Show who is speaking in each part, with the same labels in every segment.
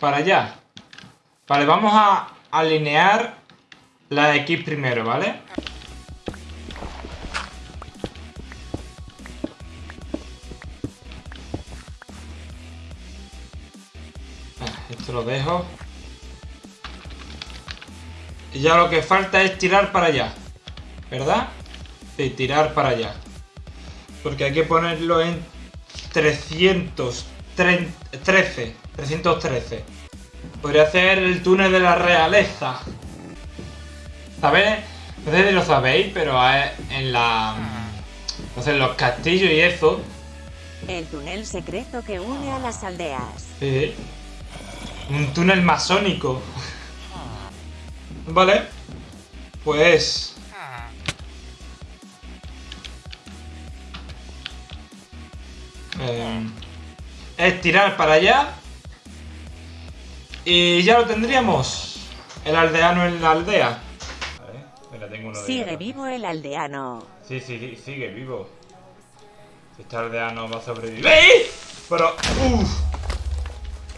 Speaker 1: para allá. Vale, vamos a alinear la X primero, ¿vale? Ah, esto lo dejo. Y ya lo que falta es tirar para allá. ¿Verdad? Sí, tirar para allá. Porque hay que ponerlo en 313. 313. Podría hacer el túnel de la realeza. ¿Sabes? No sé si lo sabéis, pero en la... No sé, en los castillos y eso...
Speaker 2: El túnel secreto que une a las aldeas.
Speaker 1: Sí. Un túnel masónico. Vale. Pues... es tirar para allá. Y ya lo tendríamos. El aldeano en la aldea.
Speaker 2: Sigue vivo el aldeano.
Speaker 1: Sí, sí, sigue vivo. Este aldeano va a sobrevivir. ¡Eh! Pero, uff.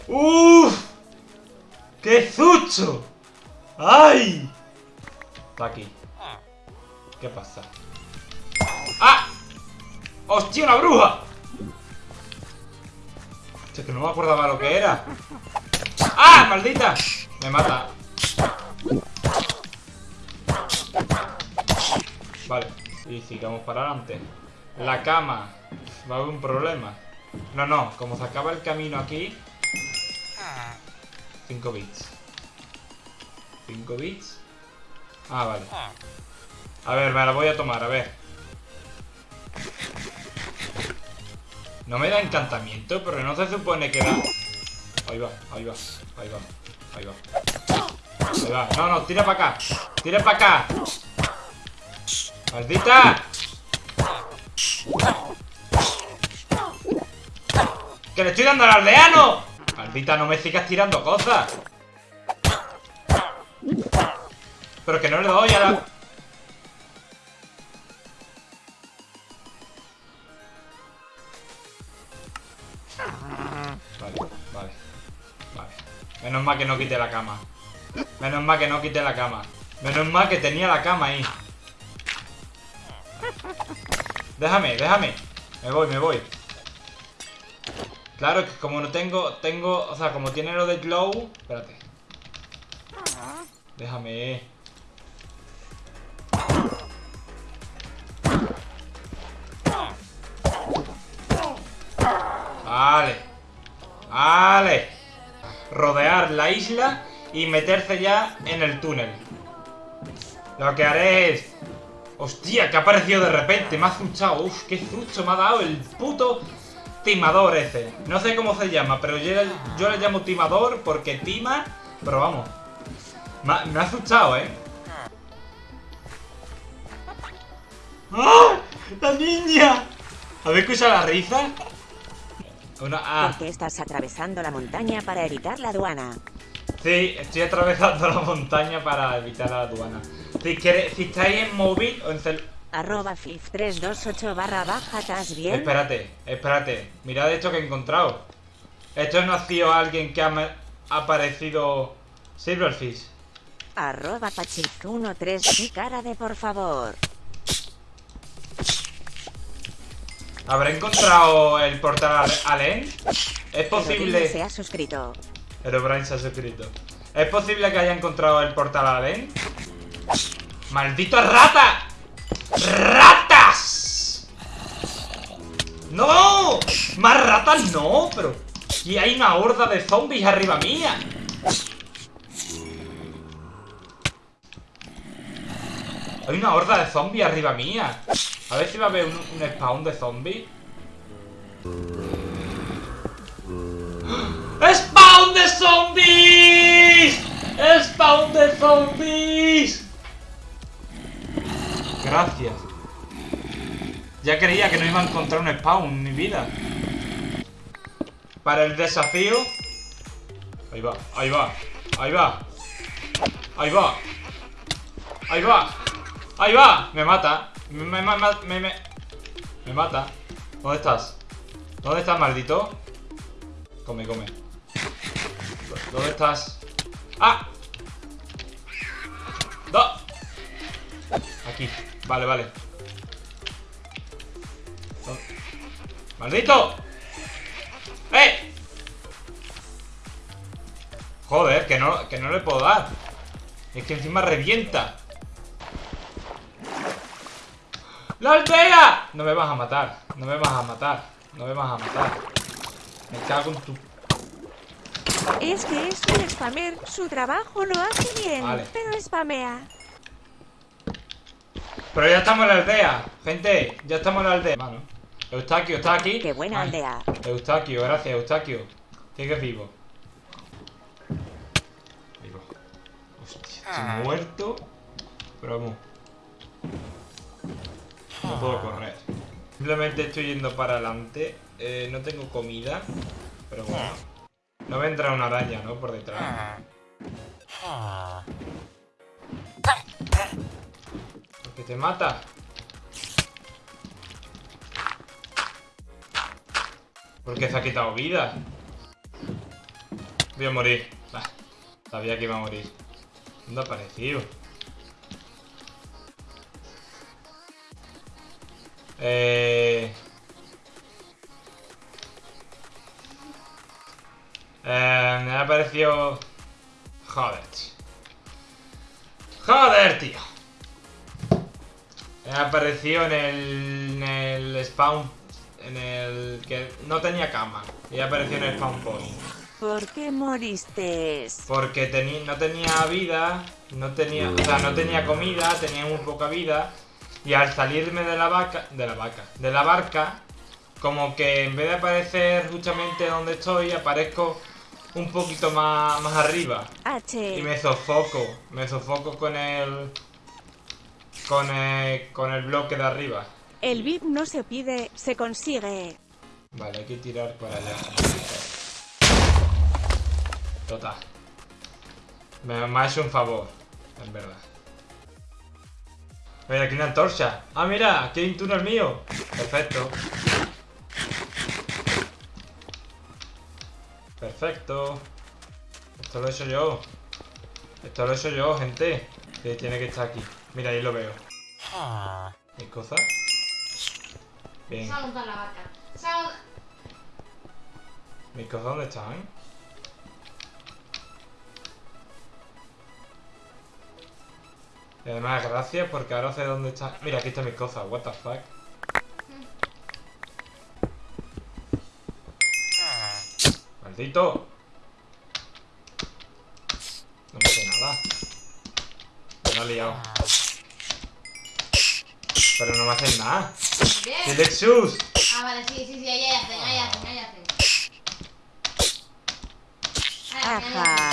Speaker 1: Uff. ¡Qué zucho! ¡Ay! Está aquí. ¿Qué pasa? ¡Ah! ¡Hostia, una bruja! Es que no me acordaba lo que era. ¡Ah, maldita! Me mata. Vale, y sigamos para adelante. La cama. Va a haber un problema. No, no, como se acaba el camino aquí... 5 bits. 5 bits. Ah, vale. A ver, me la voy a tomar, a ver. No me da encantamiento, pero no se supone que da... Ahí va, ahí va, ahí va, ahí va. Ahí va. No, no, tira para acá. Tira para acá. ¡Maldita! ¡Que le estoy dando al aldeano! Maldita, no me sigas tirando cosas. Pero que no le doy a la... Menos mal que no quite la cama. Menos mal que no quite la cama. Menos mal que tenía la cama ahí. Déjame, déjame. Me voy, me voy. Claro, que como no tengo, tengo, o sea, como tiene lo de glow... Espérate. Déjame. Vale. Vale. Rodear la isla y meterse ya en el túnel. Lo que haré es Hostia, que ha aparecido de repente, me ha zuchado. Uf, qué zucho me ha dado el puto timador ese. No sé cómo se llama, pero yo, le llamo timador porque tima, pero vamos. Me, ha zuchado, ¿eh? ¡Ah! ¡La niña! ¿Habéis escuchado la risa?
Speaker 2: Una, ah. ¿Por qué estás atravesando la montaña para evitar la aduana?
Speaker 1: Sí, estoy atravesando la montaña para evitar la aduana. Si, si estáis en móvil o en cel...
Speaker 2: Arroba 328 barra baja, ¿estás bien?
Speaker 1: Espérate, espérate. Mirad esto que he encontrado. Esto no ha sido alguien que ha aparecido Silverfish.
Speaker 2: Arroba Pachif13 cara de por favor.
Speaker 1: ¿Habrá encontrado el portal Allen? ¿Es posible...?
Speaker 2: se ha suscrito.
Speaker 1: Pero Brian se ha suscrito. ¿Es posible que haya encontrado el portal Allen? ¡Maldito rata! ¡Ratas! ¡No! ¡Más ratas no! Pero... Y hay una horda de zombies arriba mía. Hay una horda de zombies arriba mía. A ver si va a haber un, spawn de zombies. ¡Spawn de zombies! ¡Spawn de zombies! Gracias. Ya creía que no iba a encontrar un spawn en mi vida. Para el desafío... Ahí va, ahí va, ahí va. Ahí va. Ahí va. Ahí va. Me mata. Me, me, mata. ¿Dónde estás? ¿Dónde estás, maldito? Come, come. ¿Dónde estás? ¡Ah! ¡No! Aquí. Vale, vale. ¡Maldito! ¡Eh! Joder, que no, que no le puedo dar. Es que encima revienta. ¡La aldea! No me vas a matar. No me vas a matar. No me vas a matar. Me cago en tu...
Speaker 2: Es que es un spammer. Su trabajo lo hace bien, pero spamea.
Speaker 1: Pero ya estamos en la aldea. Gente, ya estamos en la aldea. Bueno, Eustaquio, ¿está aquí?
Speaker 2: Qué buena aldea.
Speaker 1: Eustaquio, gracias, Eustaquio. Sigues vivo. Vivo. Hostia, estoy ah. muerto. Pero vamos. No puedo correr. Simplemente estoy yendo para adelante. Eh, no tengo comida. Pero bueno. No vendrá una araña, ¿no? Por detrás. Porque te mata. Porque se ha quitado vida. Voy a morir. sabía que iba a morir. ¿Dónde ha aparecido? Eh... Eh, me ha parecido... Joder. Joder, tío. Me apareció en el, en el spawn... En el... Que no tenía cama. Y apareció en el spawn point.
Speaker 2: ¿Por qué moriste?
Speaker 1: Porque no tenía vida. No tenía... O sea, no tenía comida. Tenía muy poca vida. Y al salirme de la vaca... De la vaca. De la barca... Como que en vez de aparecer justamente donde estoy, aparezco un poquito más, más arriba. Y me sofoco. Me sofoco con el... Con el, con el bloque de arriba.
Speaker 2: El VIP no se pide, se consigue.
Speaker 1: Vale, hay que tirar para allá. Total. Me, me ha hecho un favor, en verdad. Mira, aquí una antorcha. Ah, mira, aquí hay un túnel mío. Perfecto. Perfecto. Esto lo he hecho yo. Esto lo he hecho yo, gente. Que tiene que estar aquí. Mira, ahí lo veo. ¿Qué cosa? Bien.
Speaker 3: la vaca.
Speaker 1: ¿Mis cosas dónde están? Y además, gracias porque ahora sé dónde está. Mira, aquí están mis cosas. What the fuck. ¡Maldito! No me sé nada. Me ha liado. Pero no me hacen nada. ¡Dilexus!
Speaker 3: Ah, vale, sí, sí, sí, ahí hacen, ahí hacen, ahí hacen.
Speaker 2: Ajá.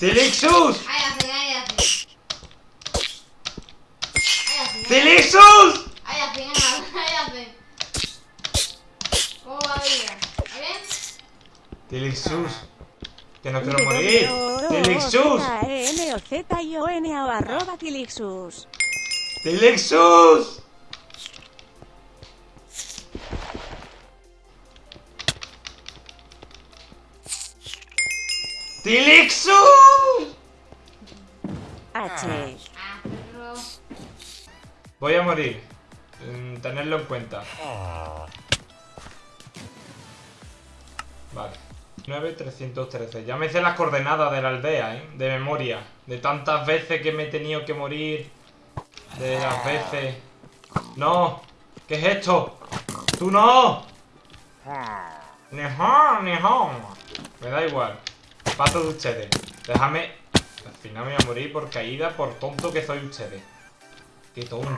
Speaker 1: ¡Dilexus!
Speaker 3: Ahí hacen, ahí hacen.
Speaker 1: ¡Dilexus!
Speaker 3: Ahí hacen, ahí hacen. ¿Cómo va a ir? ¿Está bien?
Speaker 1: Tilixus. Que no quiero morir. Tilixus.
Speaker 2: N O Z I O N o arroba Tilixus.
Speaker 1: Tilixus. ¡Tilixus!
Speaker 2: H.
Speaker 1: Voy a morir. Mm, tenerlo en cuenta. Vale. 9313. Ya me hice las coordenadas de la aldea, ¿eh? De memoria. De tantas veces que me he tenido que morir. De las veces. ¡No! ¿Qué es esto? ¡Tú no! Ni ni Me da igual. Paso de ustedes. Déjame. Al final me voy a morir por caída, por tonto que soy ustedes. Qué tonto.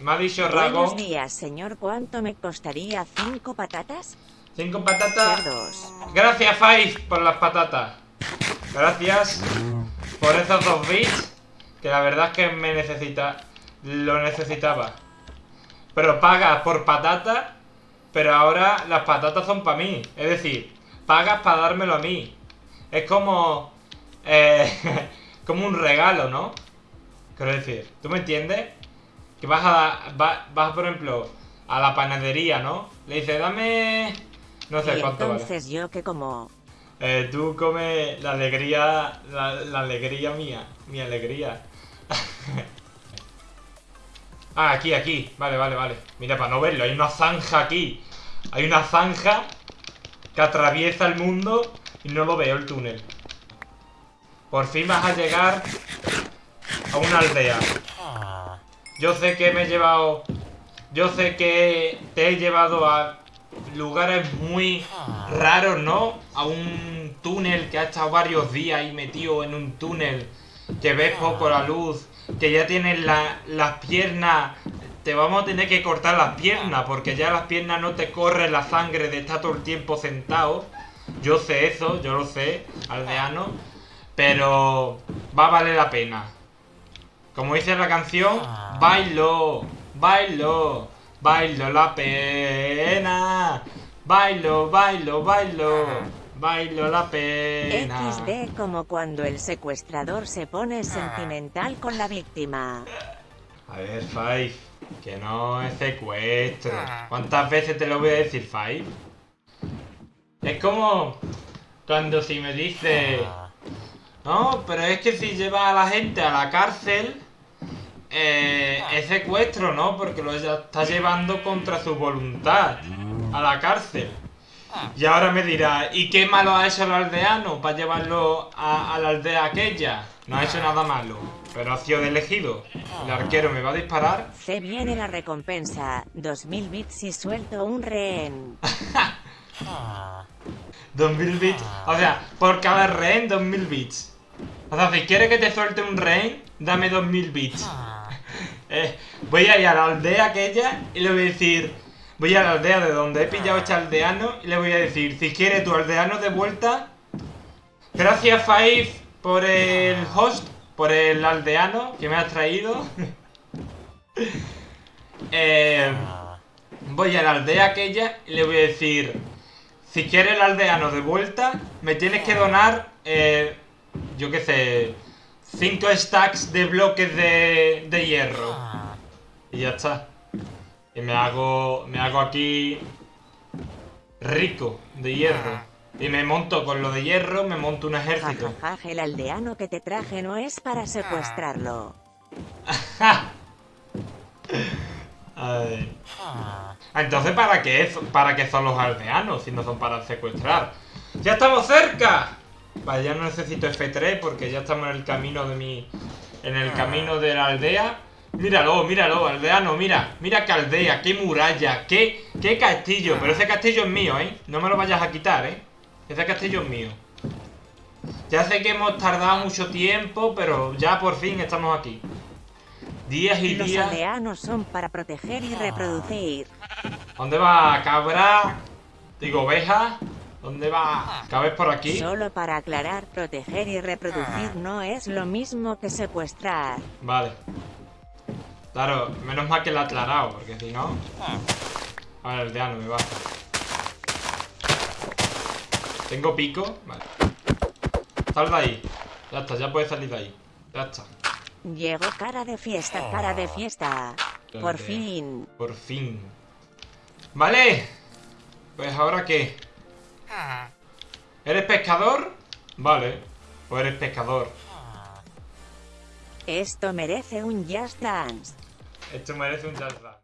Speaker 1: Me ha dicho.
Speaker 2: Buenos días, señor. ¿Cuánto me costaría cinco patatas?
Speaker 1: Cinco patatas. Gracias, Five, por las patatas. Gracias por esos dos bits. Que la verdad es que me necesita. Lo necesitaba. Pero pagas por patata. Pero ahora las patatas son para mí. Es decir, pagas para dármelo a mí. Es como. Eh, como un regalo, ¿no? Quiero decir, ¿tú me entiendes? Que vas a. Vas, por ejemplo, a la panadería, ¿no? Le dices, dame no sé
Speaker 2: y
Speaker 1: cuánto
Speaker 2: entonces yo que como...
Speaker 1: Eh, tú come la alegría, la, la alegría mía, mi alegría. ah, aquí, aquí. Vale, vale, vale. Mira, para no verlo, hay una zanja aquí. Hay una zanja que atraviesa el mundo y no lo veo el túnel. Por fin vas a llegar a una aldea. Yo sé que me he llevado... Yo sé que te he llevado a lugares muy raros, ¿no? A un túnel que ha estado varios días ahí metido en un túnel, que ves poco la luz, que ya tienes las piernas... Te vamos a tener que cortar las piernas, porque ya las piernas no te corre la sangre de estar todo el tiempo sentado. Yo sé eso, yo lo sé, aldeano. Pero va a valer la pena. Como dice la canción, bailo, bailo, bailo la pena. Bailo, bailo, bailo, bailo la pena.
Speaker 2: XD como cuando el secuestrador se pone sentimental con la víctima.
Speaker 1: A ver, Five, que no es secuestro. ¿Cuántas veces te lo voy a decir, Five? Es como cuando si me dice... No, pero es que si lleva a la gente a la cárcel eh, es secuestro, ¿no? Porque lo está llevando contra su voluntad a la cárcel. Y ahora me dirá, ¿y qué malo ha hecho el aldeano para llevarlo a, la aldea aquella? No ha hecho nada malo, pero ha sido elegido. El arquero me va a disparar.
Speaker 2: Se viene la recompensa, 2000 bits y suelto un rehén.
Speaker 1: 2000 bits, o sea, por cada rehén 2000 bits. O sea, si quieres que te suelte un rehén, dame 2000 bits. Eh, voy a ir a la aldea aquella y le voy a decir... Voy a la aldea de donde he pillado este aldeano y le voy a decir, si quiere tu aldeano de vuelta... Gracias, Five, por el host, por el aldeano que me has traído. Eh, voy a la aldea aquella y le voy a decir, si quieres el aldeano de vuelta, me tienes que donar, eh, yo qué sé, 5 stacks de bloques de, de hierro. Y ya está. Y me hago, me hago aquí rico de hierro. Y me monto con lo de hierro, me monto un ejército.
Speaker 2: el aldeano que te traje no es para secuestrarlo.
Speaker 1: A ver. Entonces, ¿para qué, ¿para qué son los aldeanos si no son para secuestrar? ¡Ya estamos cerca! Vale, ya no necesito F3 porque ya estamos en el camino de mi... En el camino de la aldea. Míralo, míralo, aldeano, mira. Mira qué aldea, qué muralla, qué, qué castillo. Pero ese castillo es mío, ¿eh? No me lo vayas a quitar, ¿eh? Ese castillo es mío. Ya sé que hemos tardado mucho tiempo, pero ya por fin estamos aquí. Días y días.
Speaker 2: Los aldeanos son para proteger y reproducir.
Speaker 1: ¿Dónde va, cabra? Digo, oveja. ¿Dónde va? ¿Cabes por aquí?
Speaker 2: Solo para aclarar, proteger y reproducir no es lo mismo que secuestrar.
Speaker 1: Vale. Claro, menos mal que lo ha aclarado, porque si no... A ver, el deano me baja. ¿Tengo pico? Vale. Sal de ahí. Ya está, ya puedes salir de ahí. Ya está.
Speaker 2: Llegó cara de fiesta, cara de fiesta. Por fin.
Speaker 1: Por fin. Vale. Pues ahora qué. ¿Eres pescador? Vale. O eres pescador.
Speaker 2: Esto merece un Just Dance.
Speaker 1: Esto merece un Just Dance.